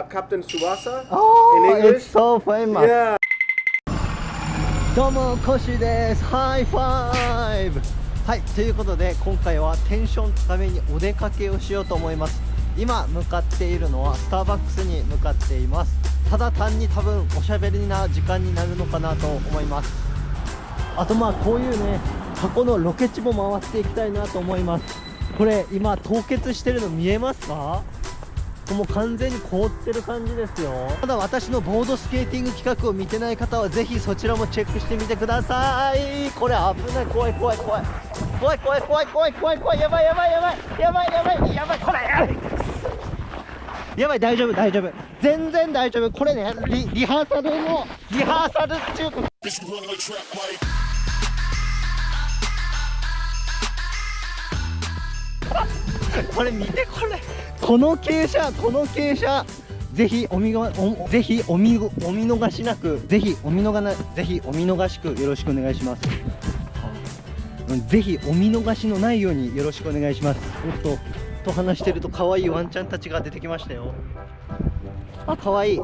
Uh, Captain Suwasa Oh, in English. it's so famous. Yeah. どうもコシです。ハイファイブはいということで今回はテンション高めにお出かけをしようと思います。今向かっているのはスターバックスに向かっています。ただ単に多分おしゃべりな時間になるのかなと思います。あとまあこういうね箱のロケ地も回っていきたいなと思います。これ今凍結してるの見えますか？も完全に凍ってる感じですよ。ただ私のボードスケーティング企画を見てない方はぜひそちらもチェックしてみてください。これ危ない。怖い怖い怖い怖い。怖い怖い怖い怖い。怖いやばいやばいやばいやばい。やばいやばいこれやばい。大丈夫大丈夫。全然大丈夫。これねリリハーサルのリハーサルっていうか。これ見てこれ。この傾斜この傾斜ぜひお見がおぜひお見お見逃しなくぜひお見逃なぜひお見逃しくよろしくお願いします。うんぜひお見逃しのないようによろしくお願いします。おっとと話してると可愛いワンちゃんたちが出てきましたよ。あ可愛い。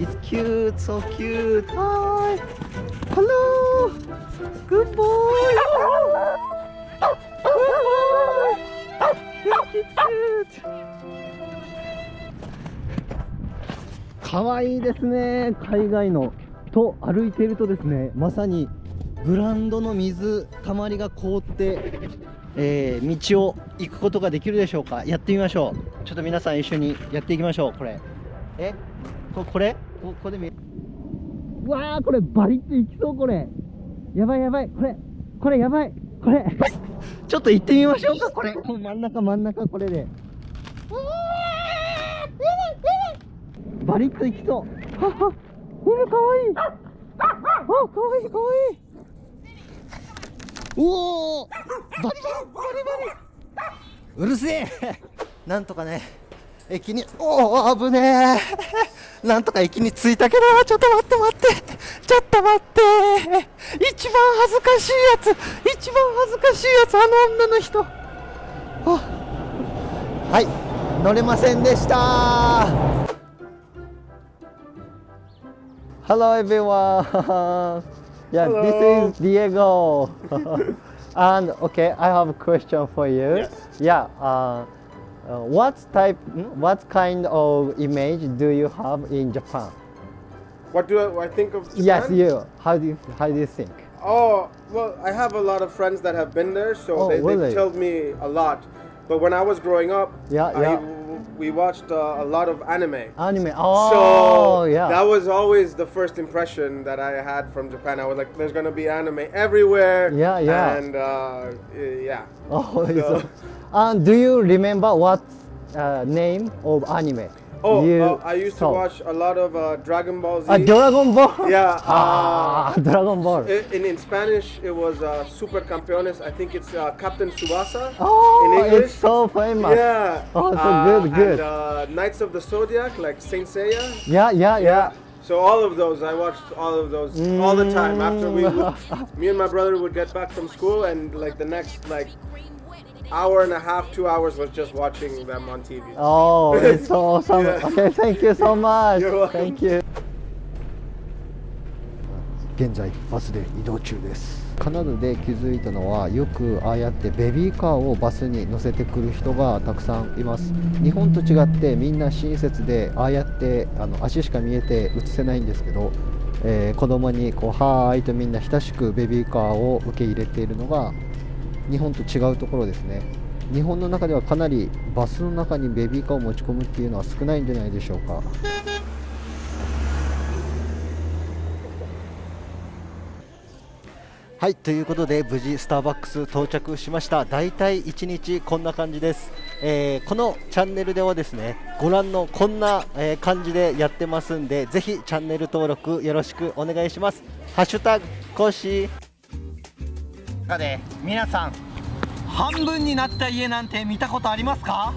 It's cute so cute Hi Hello Good boy かわいいですね。海外のと歩いているとですねまさにグラウンドの水たまりが凍って、えー道を行くことができるでしょうか。やってみましょう。ちょっと皆さん一緒にやっていきましょう。これ。え？ここれ？こここで見うわーこれバリッといきそうこれ。やばいやばい。これこれやばい。これ。ちょっと行ってみましょうかこれ。真ん中真ん中これでバリッといきそう。はは犬かわいい。あかわいいかわいい。おおバリバリバリバリ。うるせえ。なんとかね。駅におお危ねえ。なんとか駅に着いたけどちょっと待って待って。ちょっと待って。一番恥ずかしいやつ。一番恥ずかしいやつあの女の人。あ。はい。乗れませんでした。Hello everyone. yeah, Hello. this is Diego. and okay, I have a question for you. Yes. Yeah. Uh, uh, what type, mm, what kind of image do you have in Japan? What do I, I think of Japan? Yes, you. How do you, how do you think? Oh, well, I have a lot of friends that have been there, so Oh, they, really? they've told me a lot. But when I was growing up, Yeah, I- yeah. We watched uh, a lot of anime. Anime. Oh, so yeah. that was always the first impression that I had from Japan. I was like, "There's gonna be anime everywhere." Yeah, yeah. And uh, yeah, oh, So- so, and do you remember what uh, name of anime? oh, you uh, I used to watch a lot of uh, Dragon Ball Z. Ah, Dragon Ball. Yeah, uh, Ah, Dragon Ball. In, in Spanish, it was uh, Super Campeones. I think it's uh, Captain Subasa. Oh, in English. it's so famous. Yeah. Oh, so Uh, good, good. And uh, Knights of the Zodiac, like Saint Seiya. Yeah, yeah, yeah. So all of those, I watched all of those all the time. After we, Mm. would, me and my brother would get back from school, and like the next like hour and a half, two hours was just watching them on TV. Oh, it's so awesome. Yeah. Okay, thank you so much. You're welcome. Thank you. 現在バスで移動中ですカナダで気づいたのはよくああやってベビーカーをバスに乗せてくる人がたくさんいます日本と違ってみんな親切でああやってあの足しか見えて映せないんですけど、えー子供にこうはーいとみんな親しくベビーカーを受け入れているのが日本と違うところですね。日本の中ではかなりバスの中にベビーカーを持ち込むっていうのは少ないんじゃないでしょうか。はいということで無事スターバックス到着しました。だいたい1日こんな感じです、えーこのチャンネルではですねご覧のこんな、えー感じでやってますんでぜひチャンネル登録よろしくお願いします。ハッシュタグコッシー。さて皆さん半分になった家なんて見たことありますか？